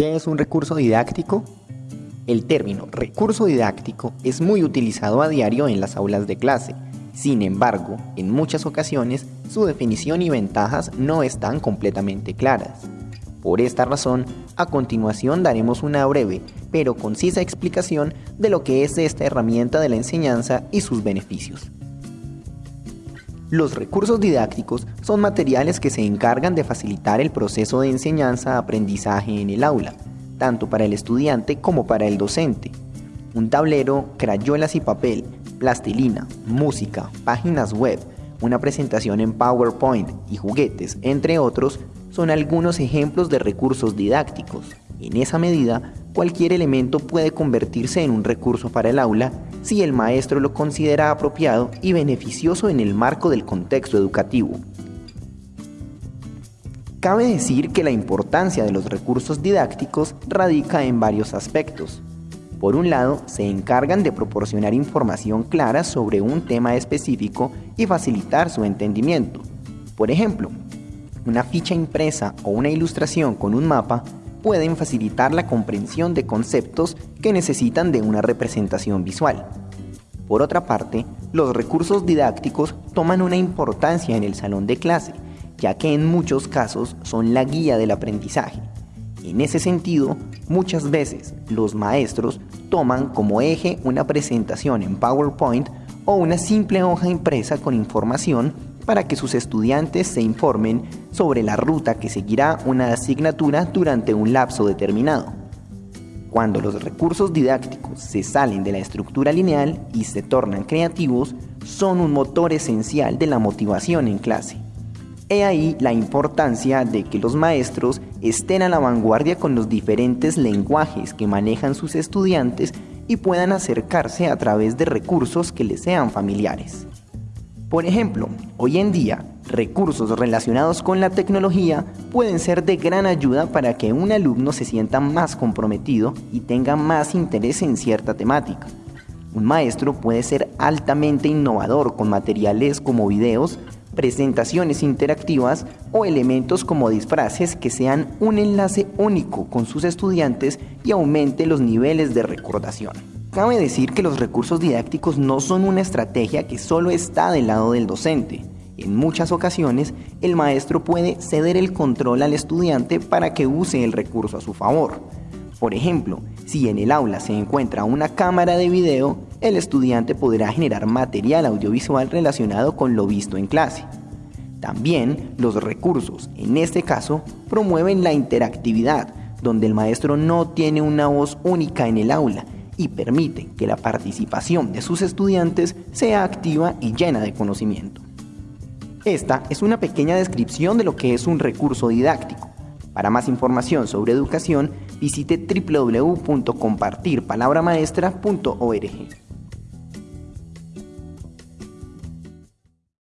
¿Qué es un recurso didáctico? El término recurso didáctico es muy utilizado a diario en las aulas de clase. Sin embargo, en muchas ocasiones su definición y ventajas no están completamente claras. Por esta razón, a continuación daremos una breve pero concisa explicación de lo que es esta herramienta de la enseñanza y sus beneficios. Los recursos didácticos son materiales que se encargan de facilitar el proceso de enseñanza-aprendizaje en el aula, tanto para el estudiante como para el docente. Un tablero, crayolas y papel, plastilina, música, páginas web, una presentación en PowerPoint y juguetes, entre otros, son algunos ejemplos de recursos didácticos. En esa medida, cualquier elemento puede convertirse en un recurso para el aula si el maestro lo considera apropiado y beneficioso en el marco del contexto educativo. Cabe decir que la importancia de los recursos didácticos radica en varios aspectos. Por un lado, se encargan de proporcionar información clara sobre un tema específico y facilitar su entendimiento. Por ejemplo, una ficha impresa o una ilustración con un mapa pueden facilitar la comprensión de conceptos que necesitan de una representación visual. Por otra parte, los recursos didácticos toman una importancia en el salón de clase, ya que en muchos casos son la guía del aprendizaje. En ese sentido, muchas veces los maestros toman como eje una presentación en PowerPoint o una simple hoja impresa con información para que sus estudiantes se informen sobre la ruta que seguirá una asignatura durante un lapso determinado. Cuando los recursos didácticos se salen de la estructura lineal y se tornan creativos, son un motor esencial de la motivación en clase. He ahí la importancia de que los maestros estén a la vanguardia con los diferentes lenguajes que manejan sus estudiantes y puedan acercarse a través de recursos que les sean familiares. Por ejemplo, hoy en día, recursos relacionados con la tecnología pueden ser de gran ayuda para que un alumno se sienta más comprometido y tenga más interés en cierta temática. Un maestro puede ser altamente innovador con materiales como videos, presentaciones interactivas o elementos como disfraces que sean un enlace único con sus estudiantes y aumente los niveles de recordación. Cabe decir que los recursos didácticos no son una estrategia que solo está del lado del docente. En muchas ocasiones, el maestro puede ceder el control al estudiante para que use el recurso a su favor. Por ejemplo, si en el aula se encuentra una cámara de video, el estudiante podrá generar material audiovisual relacionado con lo visto en clase. También los recursos, en este caso, promueven la interactividad, donde el maestro no tiene una voz única en el aula, y permite que la participación de sus estudiantes sea activa y llena de conocimiento. Esta es una pequeña descripción de lo que es un recurso didáctico. Para más información sobre educación, visite www.compartirpalabramaestra.org.